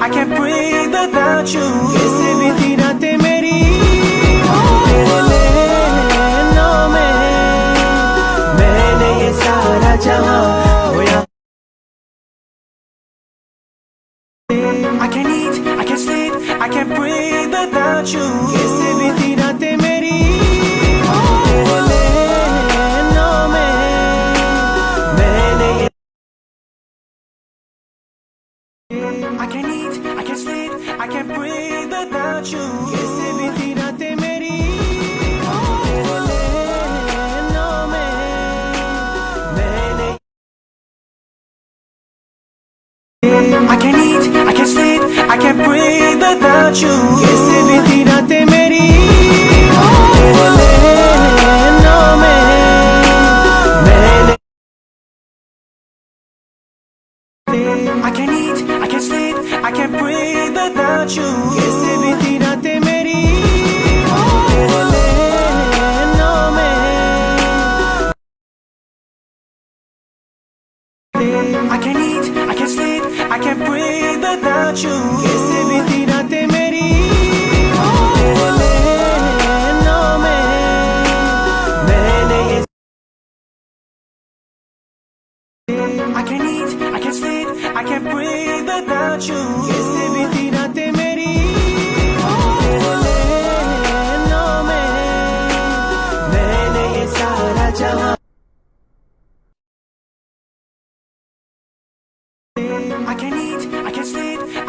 I can't breathe without you कैसे बीती रातें मेरी तेरे नैनों में मैंने ये सारा जहां खोया I can't eat, I can't sleep, I can't breathe without you breathe without you कैसे बीती रातें मेरी तेरे नैनों में मैंने I can't eat, I can't sleep, I can't breathe without you कैसे बीती रातें मेरी तेरे नैनों में मैंने I can't eat, I can't sleep, I can't breathe without you breathe without you कैसे बीती रातें मेरी तेरे नैनों में मैंने ये I can't eat, I can't sleep, I can't breathe without you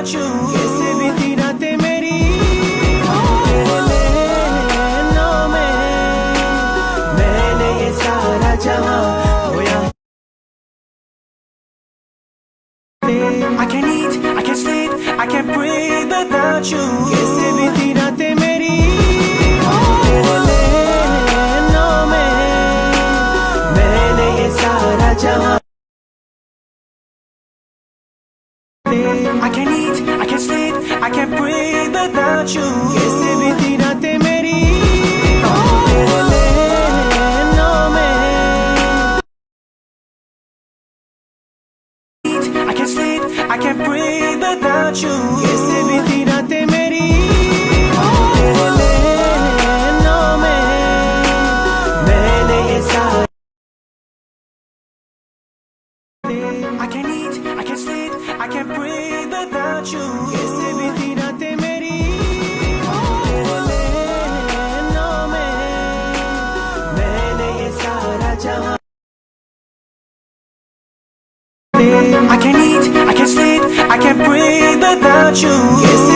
breathe without you कैसे बीती रातें मेरी तेरे नैनों में मैंने ये सारा जहां खोया I can't eat, I can't sleep, I can't breathe without you I can't eat, I can't sleep, I can't breathe without you कैसे बीती रातें मेरी तेरे नैनों में I can't sleep, I can't breathe without you I can't eat, I can't sleep, I can't breathe without you. Yes, everything I can't eat, I can't sleep, I can't breathe without you. Yes,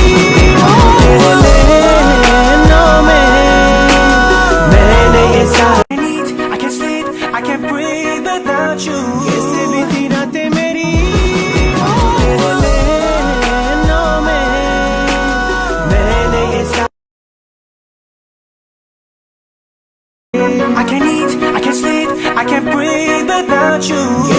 without you